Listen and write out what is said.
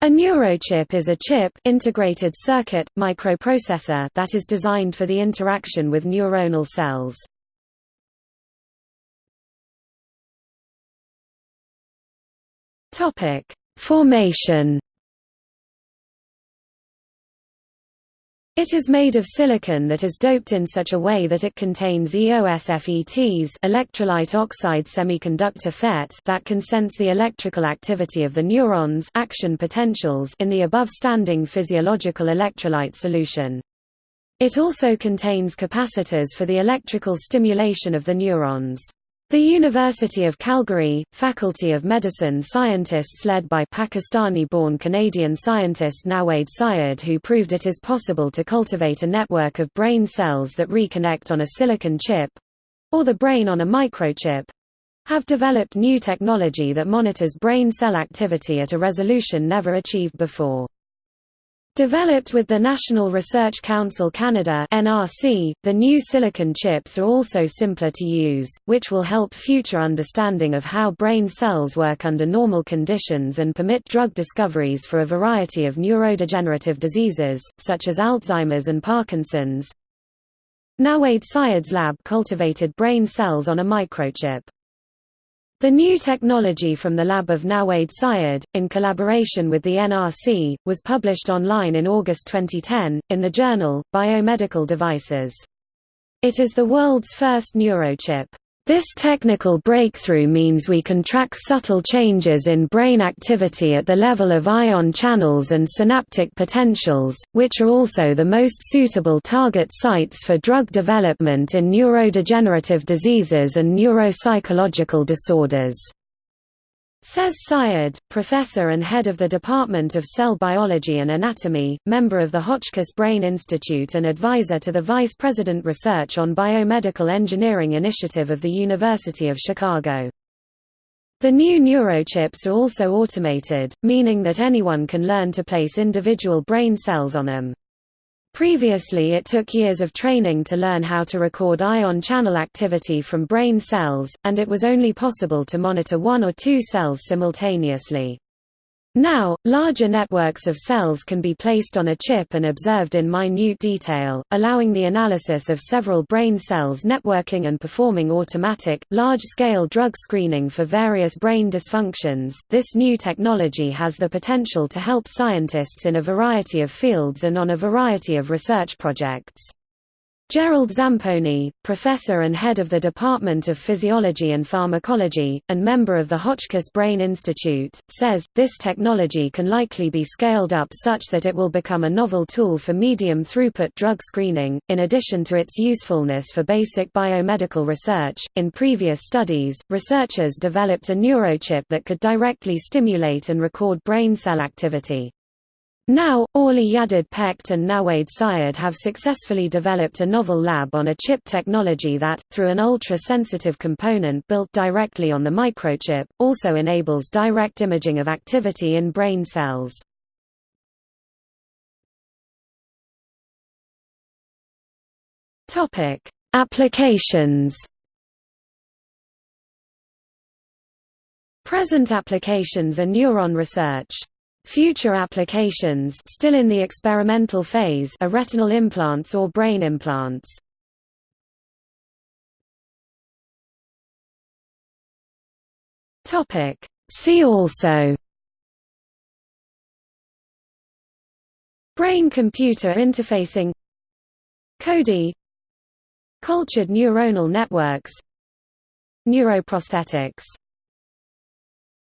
A neurochip is a chip integrated circuit, microprocessor that is designed for the interaction with neuronal cells. Formation It is made of silicon that is doped in such a way that it contains EOSFETs electrolyte oxide semiconductor FET that can sense the electrical activity of the neurons action potentials in the above-standing physiological electrolyte solution. It also contains capacitors for the electrical stimulation of the neurons. The University of Calgary, Faculty of Medicine scientists led by Pakistani-born Canadian scientist Nawaid Syed who proved it is possible to cultivate a network of brain cells that reconnect on a silicon chip—or the brain on a microchip—have developed new technology that monitors brain cell activity at a resolution never achieved before. Developed with the National Research Council Canada (NRC), the new silicon chips are also simpler to use, which will help future understanding of how brain cells work under normal conditions and permit drug discoveries for a variety of neurodegenerative diseases, such as Alzheimer's and Parkinson's. Nawaid Syed's lab cultivated brain cells on a microchip. The new technology from the lab of Nawaid Syed, in collaboration with the NRC, was published online in August 2010, in the journal, Biomedical Devices. It is the world's first neurochip. This technical breakthrough means we can track subtle changes in brain activity at the level of ion channels and synaptic potentials, which are also the most suitable target sites for drug development in neurodegenerative diseases and neuropsychological disorders. Says Syed, professor and head of the Department of Cell Biology and Anatomy, member of the Hotchkiss Brain Institute and advisor to the Vice President Research on Biomedical Engineering Initiative of the University of Chicago. The new neurochips are also automated, meaning that anyone can learn to place individual brain cells on them. Previously it took years of training to learn how to record ion channel activity from brain cells, and it was only possible to monitor one or two cells simultaneously. Now, larger networks of cells can be placed on a chip and observed in minute detail, allowing the analysis of several brain cells networking and performing automatic, large-scale drug screening for various brain dysfunctions. This new technology has the potential to help scientists in a variety of fields and on a variety of research projects. Gerald Zamponi, professor and head of the Department of Physiology and Pharmacology, and member of the Hotchkiss Brain Institute, says, this technology can likely be scaled up such that it will become a novel tool for medium-throughput drug screening, in addition to its usefulness for basic biomedical research. In previous studies, researchers developed a neurochip that could directly stimulate and record brain cell activity. Now, Orly Yadid Pecht and Nawaid Syed have successfully developed a novel lab on a chip technology that, through an ultra-sensitive component built directly on the microchip, also enables direct imaging of activity in brain cells. Applications Present applications are neuron research. Future applications still in the experimental phase are retinal implants or brain implants. See also. Brain-computer interfacing. CODI Cultured neuronal networks. Neuroprosthetics